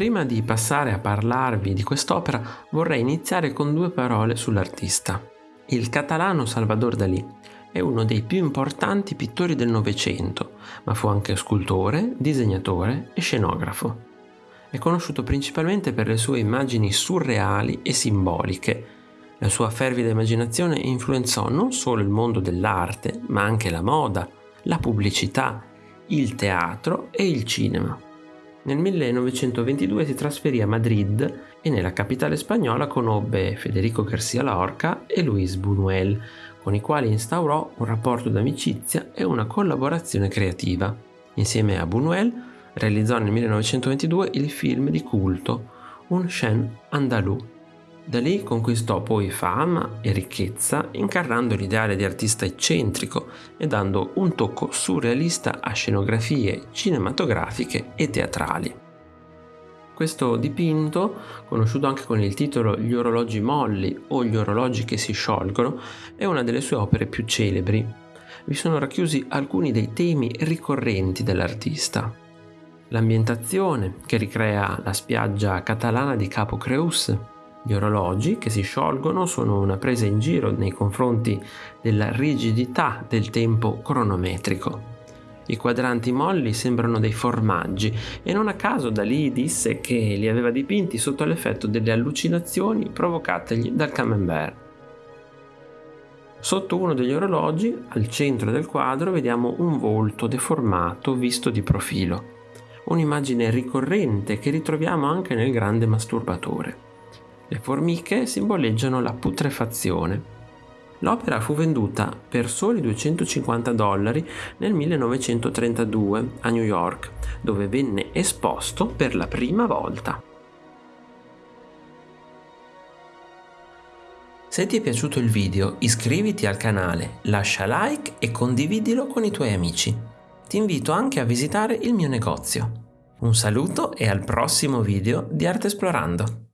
Prima di passare a parlarvi di quest'opera vorrei iniziare con due parole sull'artista. Il catalano Salvador Dalí è uno dei più importanti pittori del Novecento, ma fu anche scultore, disegnatore e scenografo. È conosciuto principalmente per le sue immagini surreali e simboliche. La sua fervida immaginazione influenzò non solo il mondo dell'arte, ma anche la moda, la pubblicità, il teatro e il cinema. Nel 1922 si trasferì a Madrid e nella capitale spagnola conobbe Federico García Lorca e Luis Buñuel, con i quali instaurò un rapporto d'amicizia e una collaborazione creativa. Insieme a Buñuel realizzò nel 1922 il film di culto Un chien andalou. Da lì conquistò poi fama e ricchezza incarnando l'ideale di artista eccentrico e dando un tocco surrealista a scenografie cinematografiche e teatrali. Questo dipinto, conosciuto anche con il titolo Gli orologi molli o Gli orologi che si sciolgono, è una delle sue opere più celebri. Vi sono racchiusi alcuni dei temi ricorrenti dell'artista. L'ambientazione, che ricrea la spiaggia catalana di Capo Creus, gli orologi che si sciolgono sono una presa in giro nei confronti della rigidità del tempo cronometrico. I quadranti molli sembrano dei formaggi e non a caso Dalì disse che li aveva dipinti sotto l'effetto delle allucinazioni provocategli dal camembert. Sotto uno degli orologi, al centro del quadro, vediamo un volto deformato visto di profilo, un'immagine ricorrente che ritroviamo anche nel grande masturbatore. Le formiche simboleggiano la putrefazione, L'opera fu venduta per soli 250 dollari nel 1932 a New York, dove venne esposto per la prima volta. Se ti è piaciuto il video iscriviti al canale, lascia like e condividilo con i tuoi amici. Ti invito anche a visitare il mio negozio. Un saluto e al prossimo video di Arte Esplorando!